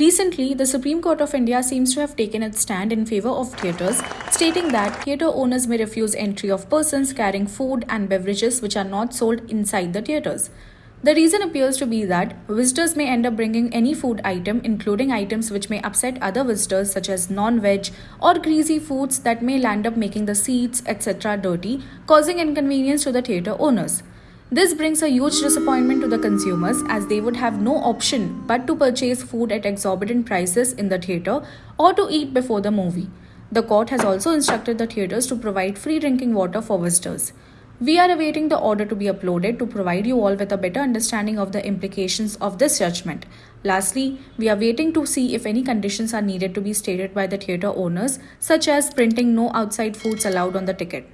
Recently, the Supreme Court of India seems to have taken its stand in favor of theatres, stating that theatre owners may refuse entry of persons carrying food and beverages which are not sold inside the theatres. The reason appears to be that visitors may end up bringing any food item, including items which may upset other visitors, such as non veg or greasy foods that may land up making the seats, etc., dirty, causing inconvenience to the theatre owners. This brings a huge disappointment to the consumers as they would have no option but to purchase food at exorbitant prices in the theatre or to eat before the movie. The court has also instructed the theatres to provide free drinking water for visitors. We are awaiting the order to be uploaded to provide you all with a better understanding of the implications of this judgment. Lastly, we are waiting to see if any conditions are needed to be stated by the theatre owners, such as printing no outside foods allowed on the ticket.